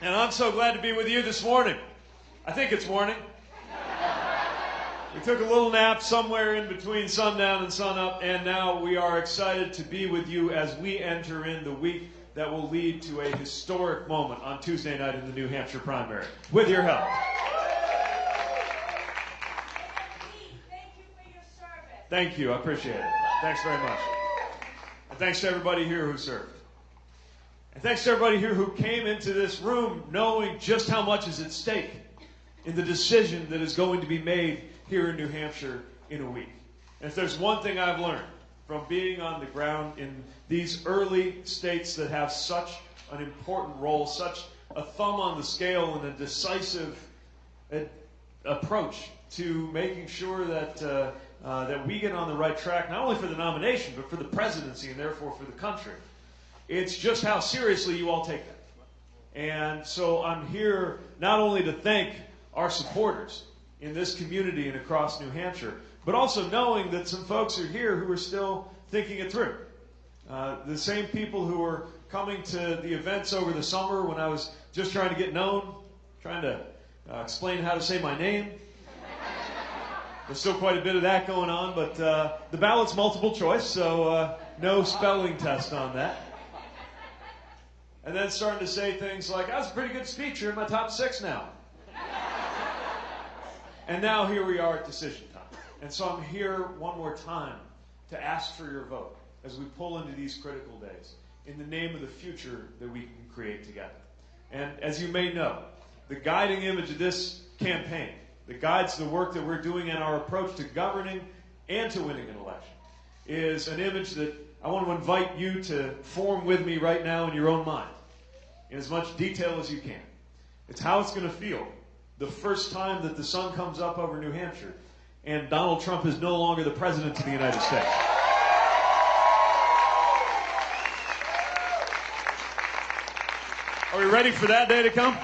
And I'm so glad to be with you this morning. I think it's morning. We took a little nap somewhere in between sundown and sunup, and now we are excited to be with you as we enter in the week that will lead to a historic moment on Tuesday night in the New Hampshire primary. With your help. Thank you. I appreciate it. Thanks very much. And thanks to everybody here who served. And thanks to everybody here who came into this room knowing just how much is at stake in the decision that is going to be made here in New Hampshire in a week. And if there's one thing I've learned from being on the ground in these early states that have such an important role, such a thumb on the scale and a decisive uh, approach to making sure that uh, uh, that we get on the right track, not only for the nomination, but for the presidency and therefore for the country. It's just how seriously you all take that. And so I'm here not only to thank our supporters in this community and across New Hampshire, but also knowing that some folks are here who are still thinking it through. Uh, the same people who were coming to the events over the summer when I was just trying to get known, trying to uh, explain how to say my name. There's still quite a bit of that going on, but uh, the ballot's multiple choice, so uh, no spelling test on that and then starting to say things like, "That's a pretty good speech. You're in my top six now." and now here we are at decision time. And so I'm here one more time to ask for your vote as we pull into these critical days in the name of the future that we can create together. And as you may know, the guiding image of this campaign that guides the work that we're doing and our approach to governing and to winning an election is an image that I want to invite you to form with me right now in your own mind in as much detail as you can. It's how it's going to feel the first time that the sun comes up over New Hampshire and Donald Trump is no longer the president of the United States. Are we ready for that day to come?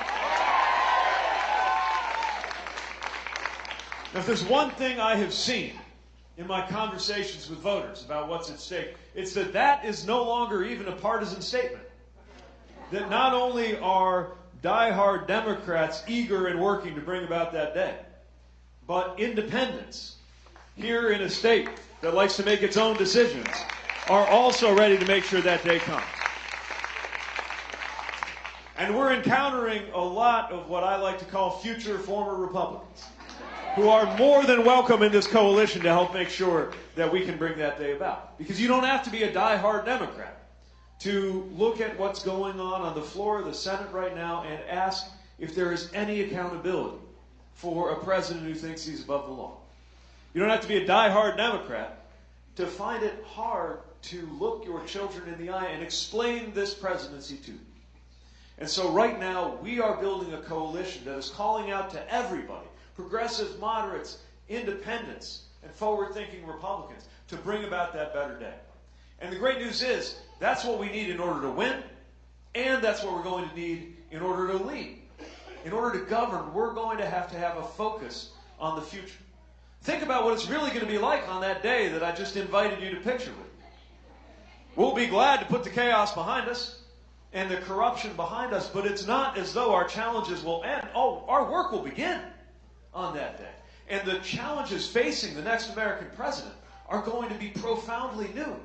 Now, if there's one thing I have seen in my conversations with voters about what's at stake, it's that that is no longer even a partisan statement that not only are die-hard Democrats eager and working to bring about that day, but independents here in a state that likes to make its own decisions are also ready to make sure that day comes. And we're encountering a lot of what I like to call future former Republicans who are more than welcome in this coalition to help make sure that we can bring that day about. Because you don't have to be a die-hard Democrat to look at what's going on on the floor of the Senate right now and ask if there is any accountability for a president who thinks he's above the law. You don't have to be a die-hard Democrat to find it hard to look your children in the eye and explain this presidency to them. And so right now, we are building a coalition that is calling out to everybody, progressives, moderates, independents, and forward-thinking Republicans, to bring about that better day. And the great news is, that's what we need in order to win, and that's what we're going to need in order to lead. In order to govern, we're going to have to have a focus on the future. Think about what it's really going to be like on that day that I just invited you to picture with. We'll be glad to put the chaos behind us and the corruption behind us, but it's not as though our challenges will end. Oh, our work will begin on that day. And the challenges facing the next American president are going to be profoundly new.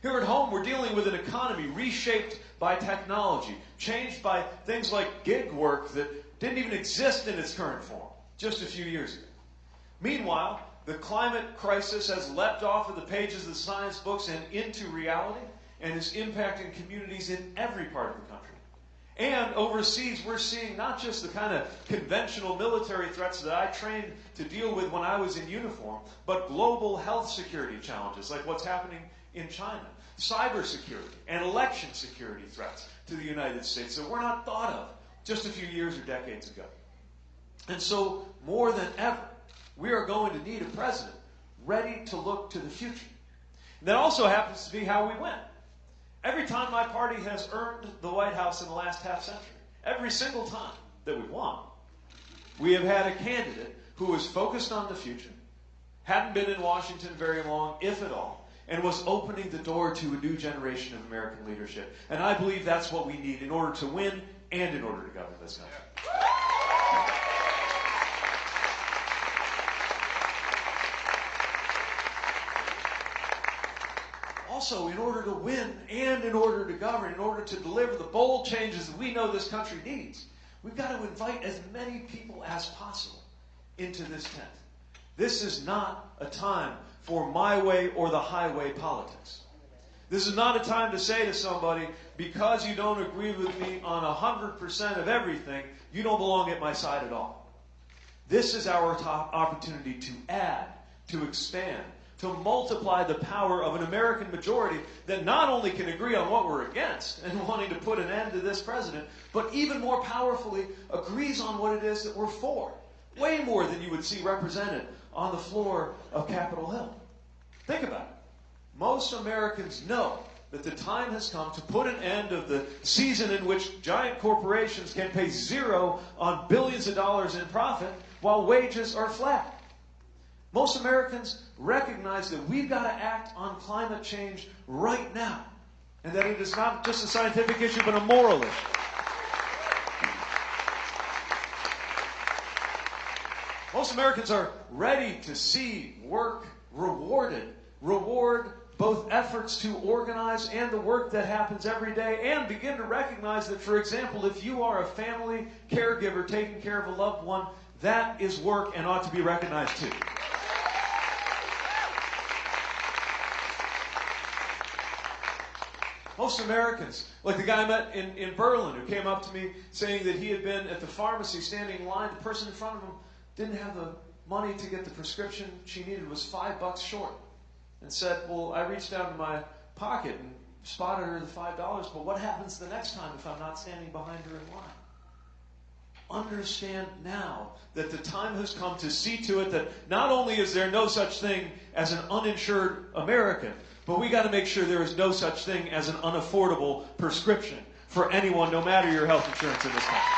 Here at home, we're dealing with an economy reshaped by technology, changed by things like gig work that didn't even exist in its current form just a few years ago. Meanwhile, the climate crisis has leapt off of the pages of the science books and into reality and is impacting communities in every part of the country. And overseas, we're seeing not just the kind of conventional military threats that I trained to deal with when I was in uniform, but global health security challenges like what's happening in China, cybersecurity and election security threats to the United States that were not thought of just a few years or decades ago. And so, more than ever, we are going to need a president ready to look to the future. And that also happens to be how we win. Every time my party has earned the White House in the last half century, every single time that we've won, we have had a candidate who was focused on the future, hadn't been in Washington very long, if at all, and was opening the door to a new generation of American leadership. And I believe that's what we need in order to win and in order to govern this country. Also, in order to win and in order to govern, in order to deliver the bold changes that we know this country needs, we've got to invite as many people as possible into this tent. This is not a time for my way or the highway politics. This is not a time to say to somebody, because you don't agree with me on 100% of everything, you don't belong at my side at all. This is our opportunity to add, to expand, to multiply the power of an American majority that not only can agree on what we're against and wanting to put an end to this president, but even more powerfully agrees on what it is that we're for. Way more than you would see represented on the floor of Capitol Hill. Think about it. Most Americans know that the time has come to put an end of the season in which giant corporations can pay zero on billions of dollars in profit while wages are flat. Most Americans recognize that we've got to act on climate change right now, and that it is not just a scientific issue, but a moral issue. Most Americans are ready to see work rewarded, reward both efforts to organize and the work that happens every day, and begin to recognize that, for example, if you are a family caregiver taking care of a loved one, that is work and ought to be recognized too. Most Americans, like the guy I met in, in Berlin who came up to me saying that he had been at the pharmacy standing in line, the person in front of him didn't have the money to get the prescription she needed, was five bucks short. And said, Well, I reached down to my pocket and spotted her the five dollars, but what happens the next time if I'm not standing behind her in line? Understand now that the time has come to see to it that not only is there no such thing as an uninsured American, but we got to make sure there is no such thing as an unaffordable prescription for anyone, no matter your health insurance in this country.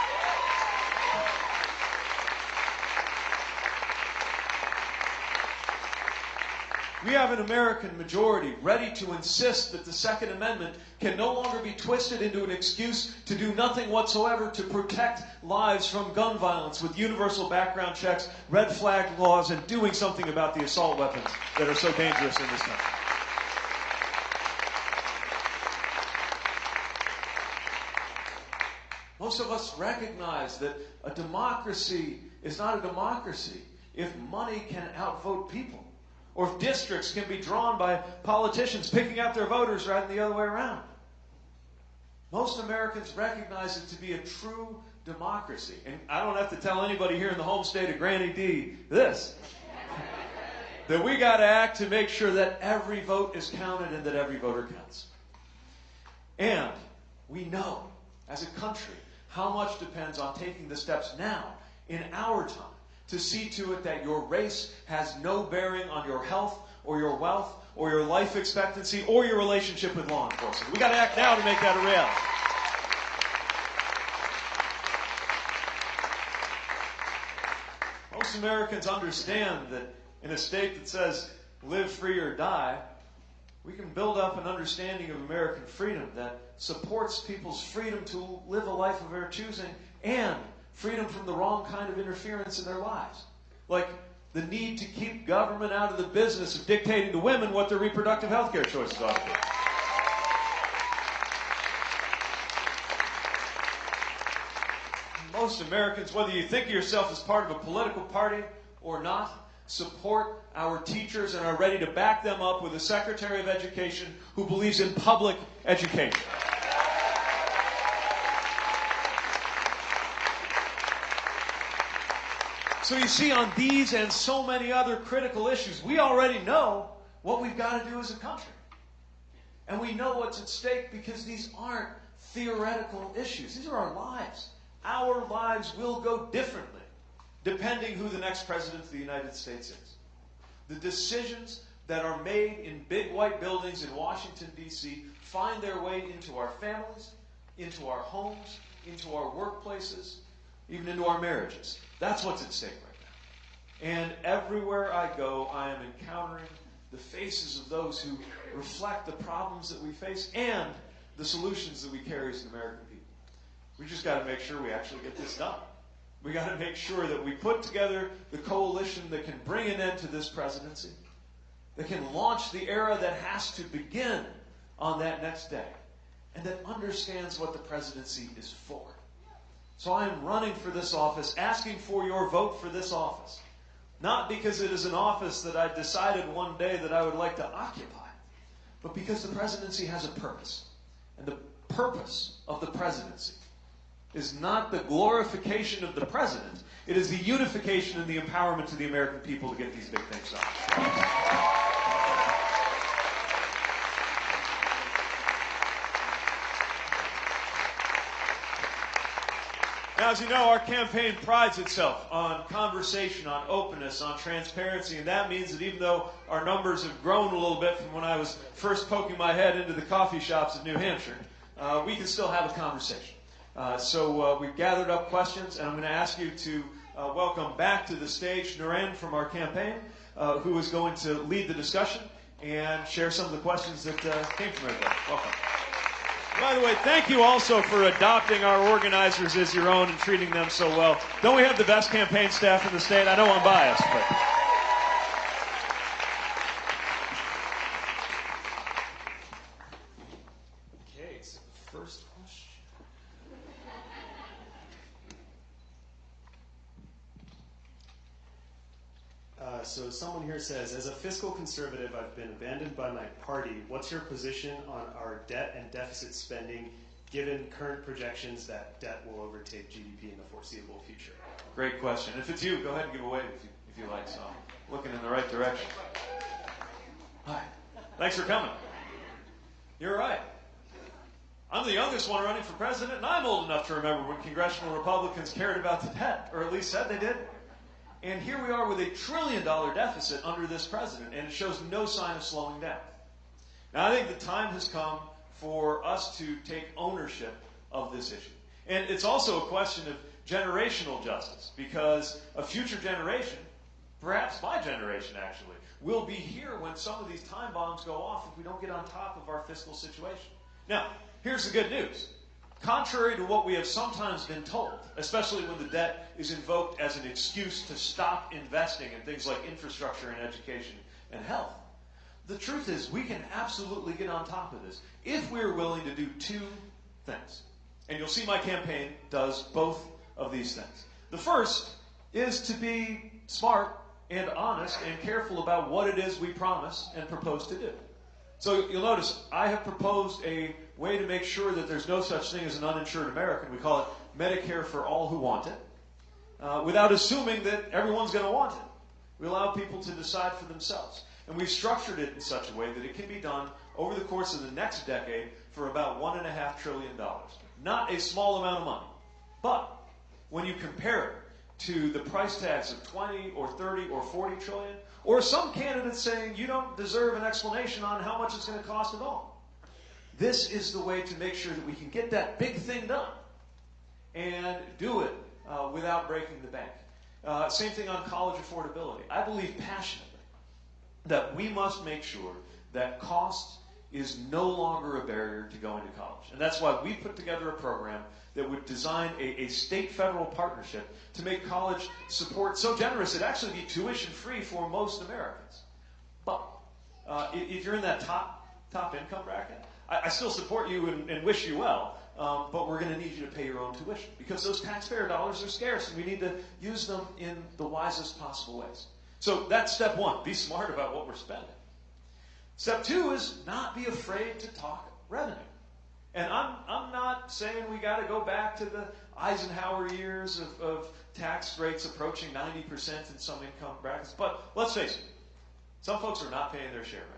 We have an American majority ready to insist that the Second Amendment can no longer be twisted into an excuse to do nothing whatsoever to protect lives from gun violence with universal background checks, red flag laws, and doing something about the assault weapons that are so dangerous in this country. Most of us recognize that a democracy is not a democracy if money can outvote people or if districts can be drawn by politicians picking out their voters rather than the other way around. Most Americans recognize it to be a true democracy. And I don't have to tell anybody here in the home state of Granny D this. that we got to act to make sure that every vote is counted and that every voter counts. And we know, as a country, how much depends on taking the steps now, in our time, to see to it that your race has no bearing on your health or your wealth or your life expectancy or your relationship with law enforcement. We got to act now to make that a reality. Most Americans understand that in a state that says live free or die, we can build up an understanding of American freedom that supports people's freedom to live a life of their choosing and freedom from the wrong kind of interference in their lives. Like the need to keep government out of the business of dictating to women what their reproductive health care choices ought to be. Most Americans, whether you think of yourself as part of a political party or not, support our teachers and are ready to back them up with a Secretary of Education who believes in public education. So you see, on these and so many other critical issues, we already know what we've got to do as a country. And we know what's at stake because these aren't theoretical issues. These are our lives. Our lives will go differently depending who the next president of the United States is. The decisions that are made in big white buildings in Washington, D.C., find their way into our families, into our homes, into our workplaces, even into our marriages. That's what's at stake right now. And everywhere I go, I am encountering the faces of those who reflect the problems that we face and the solutions that we carry as an American people. We just got to make sure we actually get this done. We got to make sure that we put together the coalition that can bring an end to this presidency, that can launch the era that has to begin on that next day, and that understands what the presidency is for. So I am running for this office, asking for your vote for this office. Not because it is an office that I decided one day that I would like to occupy, but because the presidency has a purpose. And the purpose of the presidency is not the glorification of the president, it is the unification and the empowerment to the American people to get these big things done. Now, as you know, our campaign prides itself on conversation, on openness, on transparency, and that means that even though our numbers have grown a little bit from when I was first poking my head into the coffee shops of New Hampshire, uh, we can still have a conversation. Uh, so uh, we've gathered up questions, and I'm going to ask you to uh, welcome back to the stage Naren from our campaign, uh, who is going to lead the discussion and share some of the questions that uh, came from everybody. Welcome. By the way, thank you also for adopting our organizers as your own and treating them so well. Don't we have the best campaign staff in the state? I know I'm biased, but. Okay, so the first question. Uh, so someone here says, as a fiscal conservative, I've been abandoned by my party. What's your position on our debt and deficit spending, given current projections that debt will overtake GDP in the foreseeable future? Great question. If it's you, go ahead and give away if you, if you like. So I'm looking in the right direction. Hi. Thanks for coming. You're right. I'm the youngest one running for president, and I'm old enough to remember when congressional Republicans cared about the debt, or at least said they did. And here we are with a trillion dollar deficit under this president, and it shows no sign of slowing down. Now, I think the time has come for us to take ownership of this issue. And it's also a question of generational justice, because a future generation, perhaps my generation actually, will be here when some of these time bombs go off if we don't get on top of our fiscal situation. Now, here's the good news. Contrary to what we have sometimes been told, especially when the debt is invoked as an excuse to stop investing in things like infrastructure and education and health, the truth is we can absolutely get on top of this if we're willing to do two things. And you'll see my campaign does both of these things. The first is to be smart and honest and careful about what it is we promise and propose to do. So you'll notice I have proposed a way to make sure that there's no such thing as an uninsured American. We call it Medicare for all who want it, uh, without assuming that everyone's going to want it. We allow people to decide for themselves. And we've structured it in such a way that it can be done over the course of the next decade for about $1.5 trillion. Not a small amount of money. But when you compare it to the price tags of 20 or 30 or 40 trillion, or some candidates saying you don't deserve an explanation on how much it's going to cost at all. This is the way to make sure that we can get that big thing done and do it uh, without breaking the bank. Uh, same thing on college affordability. I believe passionately that we must make sure that cost is no longer a barrier to going to college. And that's why we put together a program that would design a, a state federal partnership to make college support so generous it'd actually be tuition free for most Americans. But uh, if you're in that top top income bracket, I, I still support you and, and wish you well. Um, but we're going to need you to pay your own tuition because those taxpayer dollars are scarce and we need to use them in the wisest possible ways. So that's step one. Be smart about what we're spending. Step two is not be afraid to talk revenue. And I'm, I'm not saying we got to go back to the Eisenhower years of, of tax rates approaching 90% in some income brackets, but let's face it, some folks are not paying their share right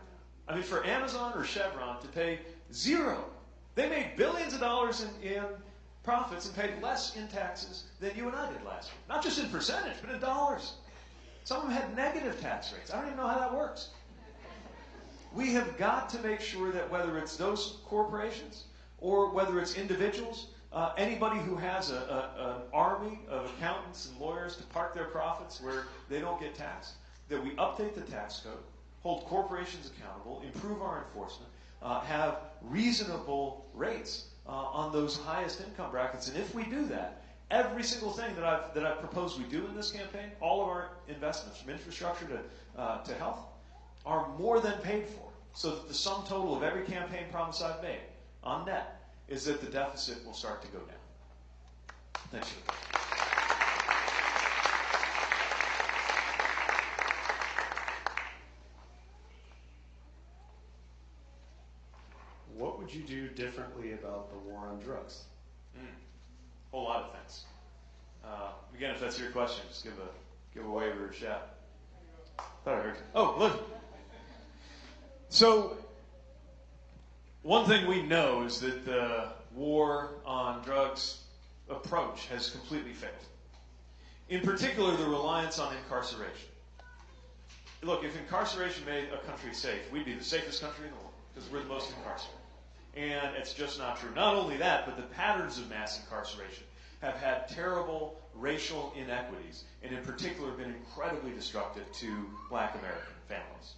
now. I mean, for Amazon or Chevron to pay zero, they made billions of dollars in, in profits and paid less in taxes than you and I did last year. Not just in percentage, but in dollars. Some of them had negative tax rates. I don't even know how that works. We have got to make sure that whether it's those corporations or whether it's individuals, uh, anybody who has a, a, an army of accountants and lawyers to park their profits where they don't get taxed, that we update the tax code, hold corporations accountable, improve our enforcement, uh, have reasonable rates uh, on those highest income brackets. And if we do that, every single thing that I've, that I've proposed we do in this campaign, all of our investments from infrastructure to, uh, to health, are more than paid for. So that the sum total of every campaign promise I've made on net is that the deficit will start to go down. Thank you. What would you do differently about the war on drugs? Mm. Whole lot of things. Uh, again, if that's your question, just give a give a wave or a shout. Thought I heard. You. Oh, look. So, one thing we know is that the war on drugs approach has completely failed. In particular, the reliance on incarceration. Look, if incarceration made a country safe, we'd be the safest country in the world because we're the most incarcerated. And it's just not true. Not only that, but the patterns of mass incarceration have had terrible racial inequities, and in particular been incredibly destructive to black American families.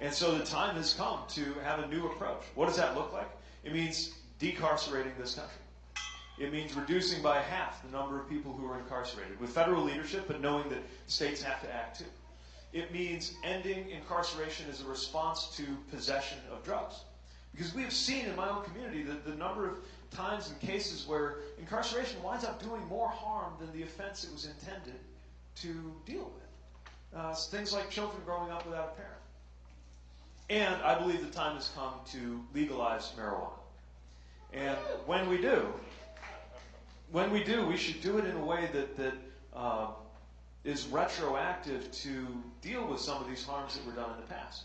And so the time has come to have a new approach. What does that look like? It means decarcerating this country. It means reducing by half the number of people who are incarcerated with federal leadership, but knowing that states have to act too. It means ending incarceration as a response to possession of drugs. Because we have seen in my own community that the number of times and cases where incarceration winds up doing more harm than the offense it was intended to deal with. Uh, things like children growing up without a parent. And I believe the time has come to legalize marijuana. And when we do, when we do, we should do it in a way that, that uh, is retroactive to deal with some of these harms that were done in the past.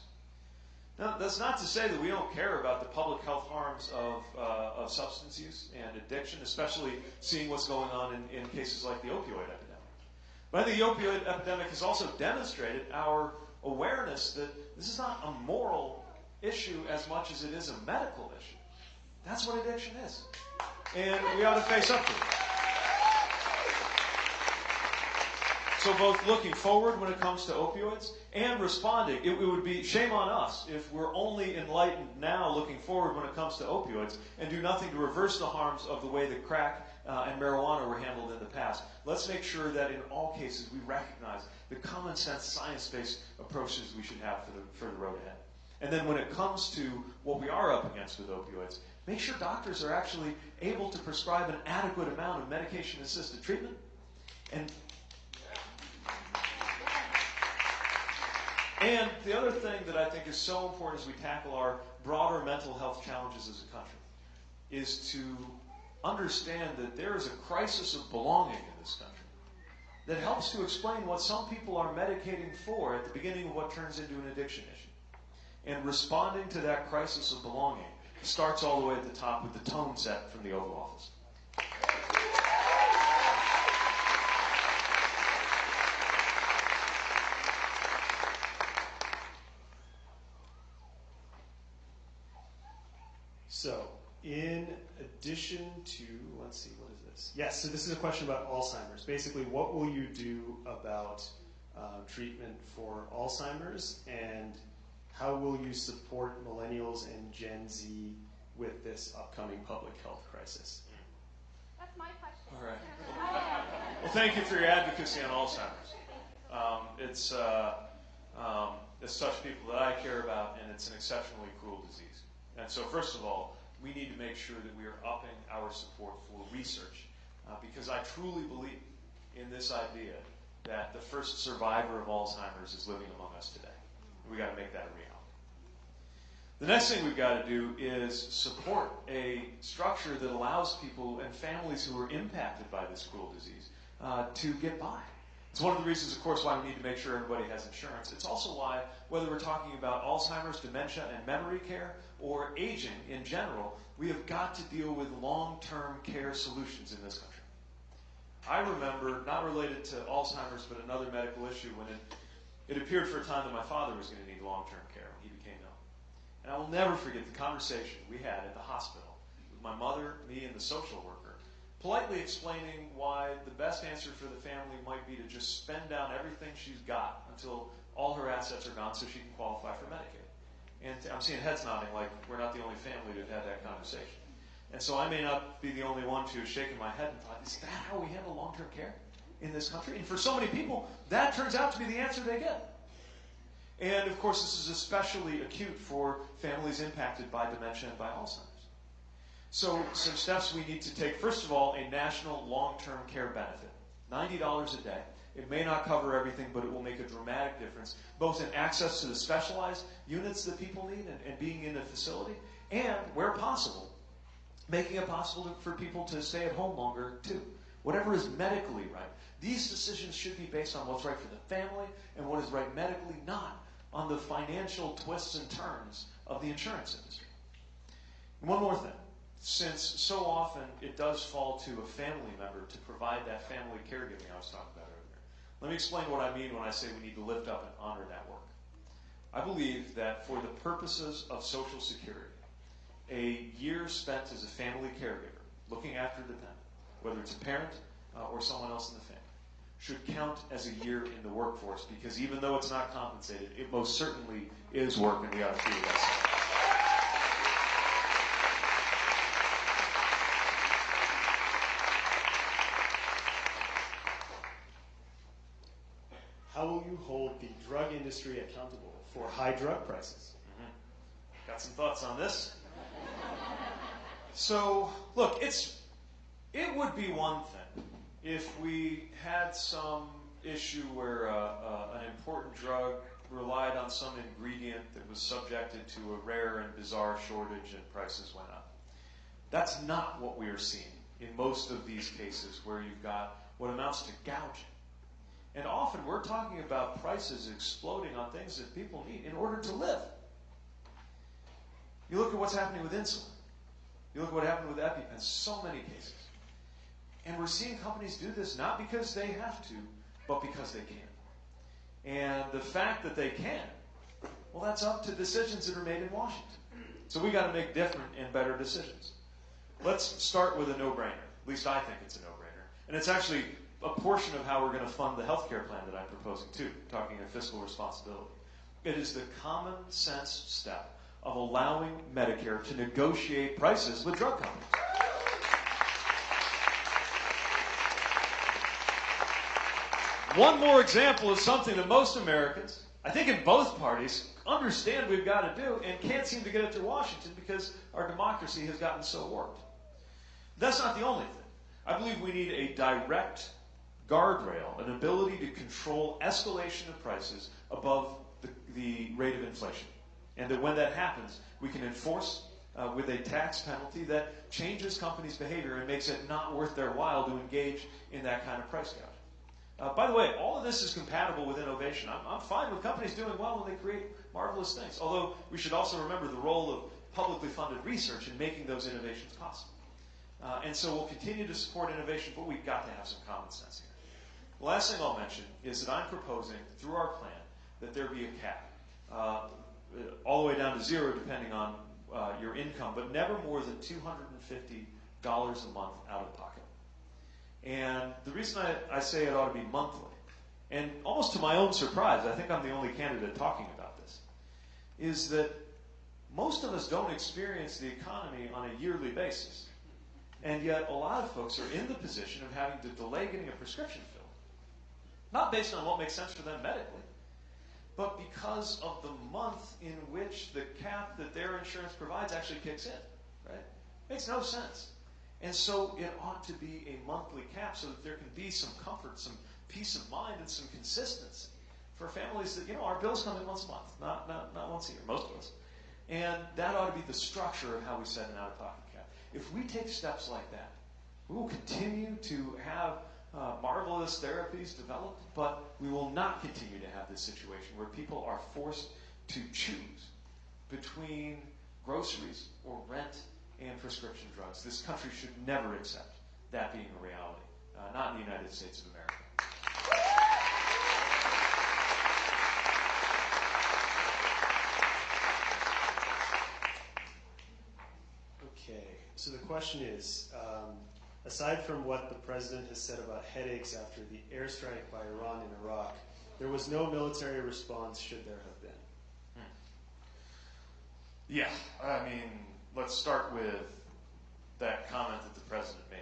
Now, that's not to say that we don't care about the public health harms of, uh, of substance use and addiction, especially seeing what's going on in, in cases like the opioid epidemic. But I think the opioid epidemic has also demonstrated our awareness that this is not a moral issue as much as it is a medical issue. That's what addiction is. And we ought to face up to it. So, both looking forward when it comes to opioids and responding, it, it, would be shame on us if we're only enlightened now looking forward when it comes to opioids and do nothing to reverse the harms of the way that crack uh, and marijuana were handled in the past. Let's make sure that in all cases we recognize the common sense, science based approaches we should have for the, for the road ahead. And then when it comes to what we are up against with opioids, make sure doctors are actually able to prescribe an adequate amount of medication assisted treatment and And the other thing that I think is so important as we tackle our broader mental health challenges as a country is to understand that there is a crisis of belonging in this country that helps to explain what some people are medicating for at the beginning of what turns into an addiction issue. And responding to that crisis of belonging starts all the way at the top with the tone set from the Oval Office. So, in addition to, let's see, what is this? Yes, so this is a question about Alzheimer's. Basically, what will you do about uh, treatment for Alzheimer's, and how will you support millennials and Gen Z with this upcoming public health crisis? That's my question. All right. Well, thank you for your advocacy on Alzheimer's. Um, it's, uh, um, it's such people that I care about, and it's an exceptionally cruel disease. And so, first of all, we need to make sure that we are upping our support for research, uh, because I truly believe in this idea that the first survivor of Alzheimer's is living among us today. We've got to make that a reality. The next thing we've got to do is support a structure that allows people and families who are impacted by this cruel disease uh, to get by. It's one of the reasons, of course, why we need to make sure everybody has insurance. It's also why, whether we're talking about Alzheimer's, dementia, and memory care, or aging in general, we have got to deal with long term care solutions in this country. I remember, not related to Alzheimer's, but another medical issue, when it, it appeared for a time that my father was going to need long term care when he became ill. And I will never forget the conversation we had at the hospital with my mother, me, and the social worker politely explaining why the best answer for the family might be to just spend down everything she's got until all her assets are gone so she can qualify for Medicaid. And I'm seeing heads nodding like we're not the only family to have had that conversation. And so I may not be the only one to have shaken my head and thought, is that how we handle long term care in this country? And for so many people, that turns out to be the answer they get. And of course, this is especially acute for families impacted by dementia and by Alzheimer's. So, some steps we need to take. First of all, a national long term care benefit $90 a day. It may not cover everything, but it will make a dramatic difference, both in access to the specialized units that people need and, and being in a facility, and where possible, making it possible to, for people to stay at home longer too. Whatever is medically right. These decisions should be based on what's right for the family and what is right medically, not on the financial twists and turns of the insurance industry. One more thing. Since so often it does fall to a family member to provide that family caregiving I was talking about earlier, let me explain what I mean when I say we need to lift up and honor that work. I believe that for the purposes of Social Security, a year spent as a family caregiver, looking after a dependent, whether it's a parent uh, or someone else in the family, should count as a year in the workforce because even though it's not compensated, it most certainly is work and we ought to treat it such. How will you hold the drug industry accountable for high drug prices? Got some thoughts on this? So, look, it's it would be one thing if we had some issue where uh, uh, an important drug relied on some ingredient that was subjected to a rare and bizarre shortage and prices went up. That's not what we are seeing in most of these cases where you've got what amounts to gouging. And often we're talking about prices exploding on things that people need in order to live. You look at what's happening with insulin. You look at what happened with EpiPen, so many cases. And we're seeing companies do this not because they have to, but because they can. And the fact that they can, well, that's up to decisions that are made in Washington. So we got to make different and better decisions. Let's start with a no-brainer. At least I think it's a no-brainer. And it's actually a portion of how we're going to fund the health care plan that I'm proposing too, talking of fiscal responsibility. It is the common sense step of allowing Medicare to negotiate prices with drug companies. One more example of something that most Americans, I think in both parties, understand we've got to do and can't seem to get it through Washington because our democracy has gotten so warped. That's not the only thing. I believe we need a direct guardrail, an ability to control escalation of prices above the, the rate of inflation. And that when that happens, we can enforce uh, with a tax penalty that changes companies' behavior and makes it not worth their while to engage in that kind of price gouging. Uh, by the way, all of this is compatible with innovation. I'm, I'm fine with companies doing well when they create marvelous things. Although we should also remember the role of publicly funded research in making those innovations possible. Uh, and so we'll continue to support innovation, but we've got to have some common sense. The last thing I'll mention is that I'm proposing, through our plan, that there be a cap, uh, all the way down to zero depending on uh, your income, but never more than $250 a month out of pocket. And the reason I, I say it ought to be monthly, and almost to my own surprise, I think I'm the only candidate talking about this, is that most of us don't experience the economy on a yearly basis. And yet, a lot of folks are in the position of having to delay getting a prescription. Not based on what makes sense for them medically, but because of the month in which the cap that their insurance provides actually kicks in. Right? Makes no sense. And so it ought to be a monthly cap so that there can be some comfort, some peace of mind, and some consistency for families that, you know, our bills come in once a month, not, not, not once a year, most of us. And that ought to be the structure of how we set an out of pocket cap. If we take steps like that, we will continue to have uh, marvelous therapies developed, but we will not continue to have this situation where people are forced to choose between groceries or rent and prescription drugs. This country should never accept that being a reality, uh, not in the United States of America. Okay, so the question is um, aside from what the president has said about headaches after the airstrike by Iran in Iraq, there was no military response, should there have been? Hmm. Yeah, I mean, let's start with that comment that the president made.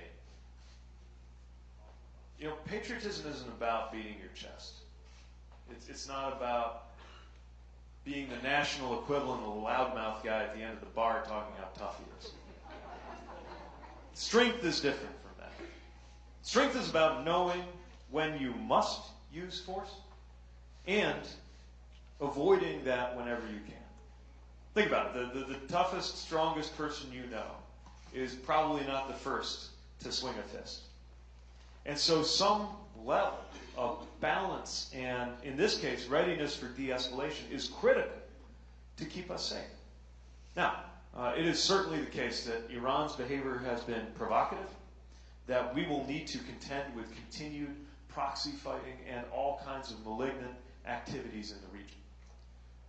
You know, patriotism isn't about beating your chest. It's, it's not about being the national equivalent of the loudmouth guy at the end of the bar talking how tough he is. Strength is different from that. Strength is about knowing when you must use force and avoiding that whenever you can. Think about it. The, the, the toughest, strongest person you know is probably not the first to swing a fist. And so, some level of balance and, in this case, readiness for de escalation is critical to keep us safe. Now, uh, it is certainly the case that Iran's behavior has been provocative, that we will need to contend with continued proxy fighting and all kinds of malignant activities in the region.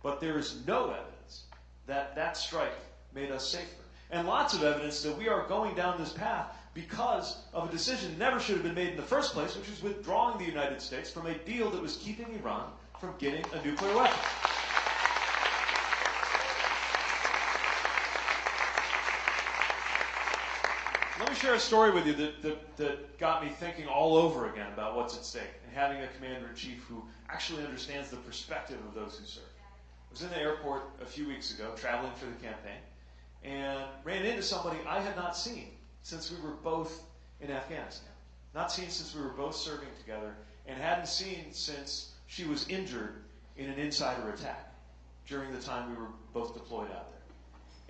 But there is no evidence that that strike made us safer. And lots of evidence that we are going down this path because of a decision never should have been made in the first place, which is withdrawing the United States from a deal that was keeping Iran from getting a nuclear weapon. Me share a story with you that, that, that got me thinking all over again about what's at stake and having a commander in chief who actually understands the perspective of those who serve. I was in the airport a few weeks ago traveling for the campaign and ran into somebody I had not seen since we were both in Afghanistan. Not seen since we were both serving together and hadn't seen since she was injured in an insider attack during the time we were both deployed out there.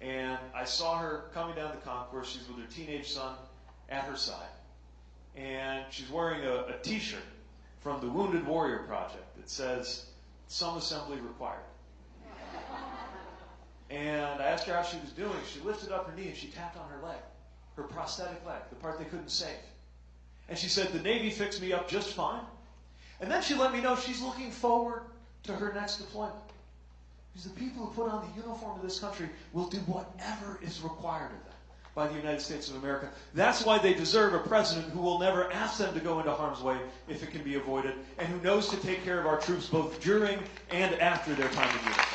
And I saw her coming down the concourse. She's with her teenage son at her side. And she's wearing a, a t shirt from the Wounded Warrior Project that says, Some assembly required. and I asked her how she was doing. She lifted up her knee and she tapped on her leg, her prosthetic leg, the part they couldn't save. And she said, The Navy fixed me up just fine. And then she let me know she's looking forward to her next deployment. Because the people who put on the uniform of this country will do whatever is required of them by the United States of America. That's why they deserve a president who will never ask them to go into harm's way if it can be avoided, and who knows to take care of our troops both during and after their time in uniform.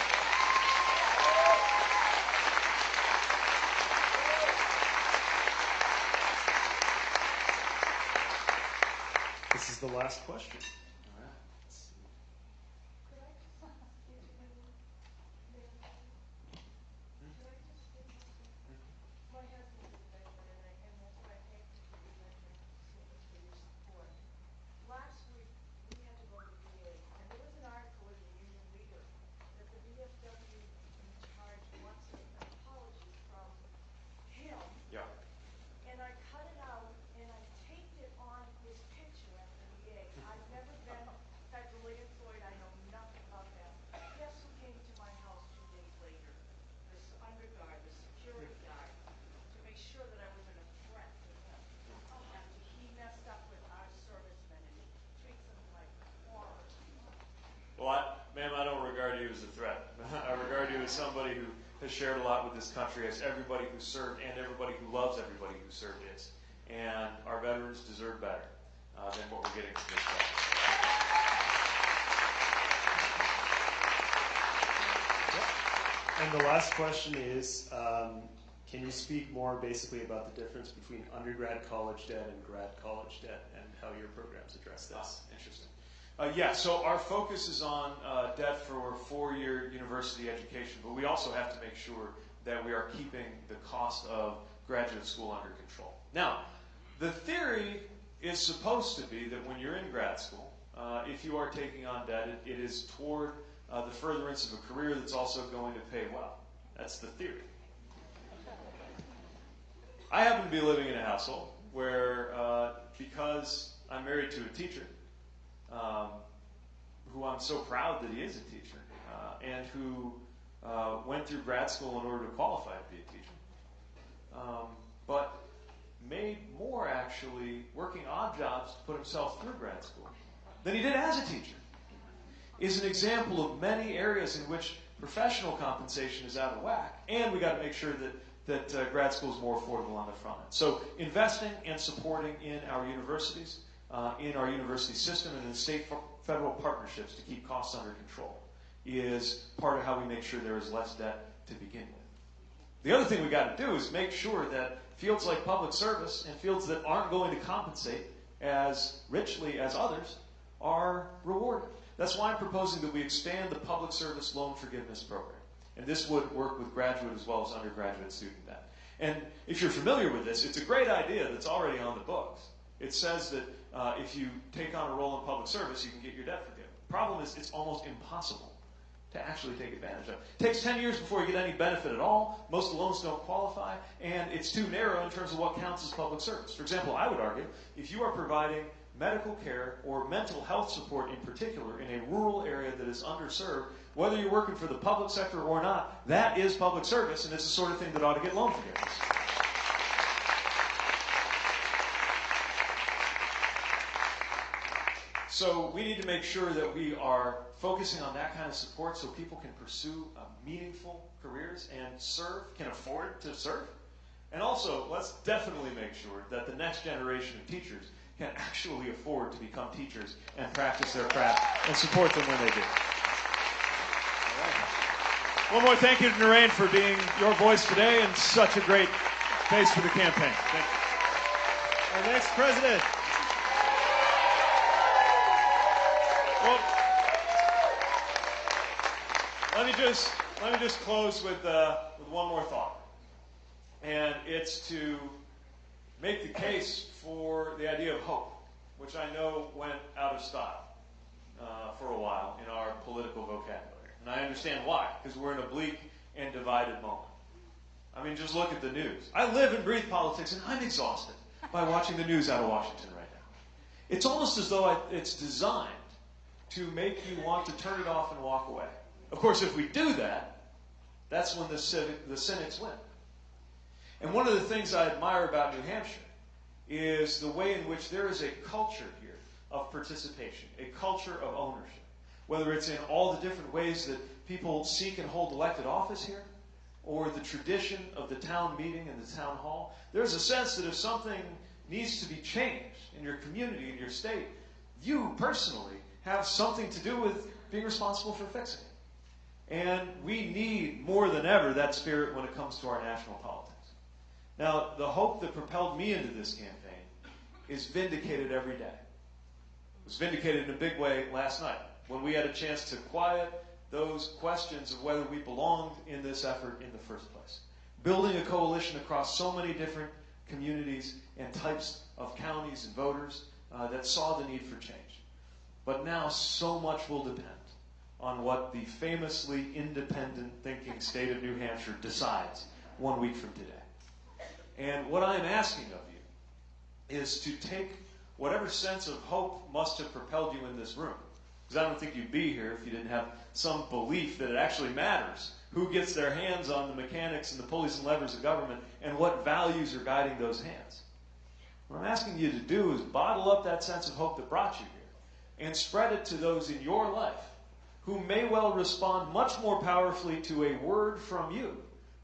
This is the last question. All right. My husband's a veteran, and I, and that's why I thank you for your veteran service for your support. Last week, we had to go to VA, and there was an article in the Union Leader that the VFW in charge wants an apology from him, Yeah. and I cut it out, and I taped it on his picture at the VA. I've never been federally employed, I know nothing about that. Guess who came to my house two days later? This underguard, the security guard, to make sure that I wasn't a threat to him. After he messed up with our servicemen and treats them like horrors. Well, I, ma'am, I don't regard you as a threat. As somebody who has shared a lot with this country, as everybody who served and everybody who loves everybody who served is. And our veterans deserve better uh, than what we're getting from this guy. And the last question is um, can you speak more basically about the difference between undergrad college debt and grad college debt and how your programs address Ah, interesting. Uh, yeah, so our focus is on uh, debt for four-year university education, but we also have to make sure that we are keeping the cost of graduate school under control. Now, the theory is supposed to be that when you're in grad school, uh, if you are taking on debt, it, it is toward uh, the furtherance of a career that's also going to pay well. That's the theory. I happen to be living in a household where, uh, because I'm married to a teacher, um, who I'm so proud that he is a teacher, uh, and who uh, went through grad school in order to qualify to be a teacher, um, but made more actually working odd jobs to put himself through grad school than he did as a teacher, is an example of many areas in which professional compensation is out of whack, and we got to make sure that that uh, grad school is more affordable on the front end. So investing and supporting in our universities, uh, in our university system, and in state federal partnerships to keep costs under control is part of how we make sure there is less debt to begin with. The other thing we got to do is make sure that fields like public service and fields that aren't going to compensate as richly as others are rewarded. That's why I'm proposing that we expand the public service loan forgiveness program. And this would work with graduate as well as undergraduate student debt. And if you're familiar with this, it's a great idea that's already on the books. It says that uh, if you take on a role in public service, you can get your debt forgiven. The Problem is, it's almost impossible to actually take advantage of. It takes 10 years before you get any benefit at all. Most loans don't qualify, and it's too narrow in terms of what counts as public service. For example, I would argue if you are providing medical care or mental health support in particular in a rural area that is underserved, whether you're working for the public sector or not, that is public service, and it's the sort of thing that ought to get loan forgiveness. So we need to make sure that we are focusing on that kind of support so people can pursue uh, meaningful careers and serve, can afford to serve. And also, let's definitely make sure that the next generation of teachers can actually afford to become teachers and practice their craft and support them when they do. One more thank you to Noreen for being your voice today and such a great face for the campaign. Thank you. Our next president. Just let me just close with uh, with one more thought, and it's to make the case for the idea of hope, which I know went out of style uh, for a while in our political vocabulary, and I understand why, because we're in a bleak and divided moment. I mean, just look at the news. I live and breathe politics, and I'm exhausted by watching the news out of Washington right now. It's almost as though it's designed to make you want to turn it off and walk away. Of course, if we do that, that's when the, civic, the cynics win. And one of the things I admire about New Hampshire is the way in which there is a culture here of participation, a culture of ownership. Whether it's in all the different ways that people seek and hold elected office here, or the tradition of the town meeting and the town hall, there's a sense that if something needs to be changed in your community, in your state, you personally have something to do with being responsible for fixing it. And we need more than ever that spirit when it comes to our national politics. Now, the hope that propelled me into this campaign is vindicated every day. It was vindicated in a big way last night when we had a chance to quiet those questions of whether we belonged in this effort in the first place. Building a coalition across so many different communities and types of counties and voters uh, that saw the need for change. But now so much will depend on what the famously independent thinking state of New Hampshire decides one week from today. And what I am asking of you is to take whatever sense of hope must have propelled you in this room. Because I don't think you'd be here if you didn't have some belief that it actually matters who gets their hands on the mechanics and the pulleys and levers of government and what values are guiding those hands. What I'm asking you to do is bottle up that sense of hope that brought you here and spread it to those in your life who may well respond much more powerfully to a word from you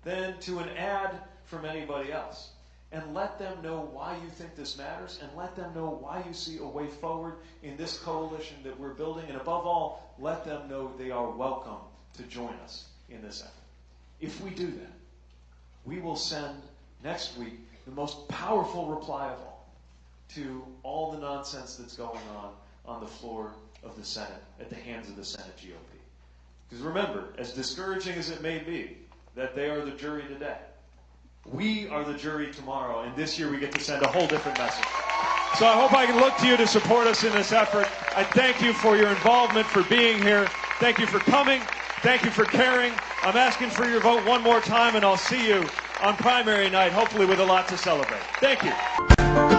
than to an ad from anybody else. And let them know why you think this matters, and let them know why you see a way forward in this coalition that we're building. And above all, let them know they are welcome to join us in this effort. If we do that, we will send next week the most powerful reply of all to all the nonsense that's going on on the floor of the Senate at the hands of the Senate GOP. Because remember, as discouraging as it may be that they are the jury today, we are the jury tomorrow, and this year we get to send a whole different message. So I hope I can look to you to support us in this effort. I thank you for your involvement, for being here. Thank you for coming. Thank you for caring. I'm asking for your vote one more time, and I'll see you on primary night, hopefully with a lot to celebrate. Thank you.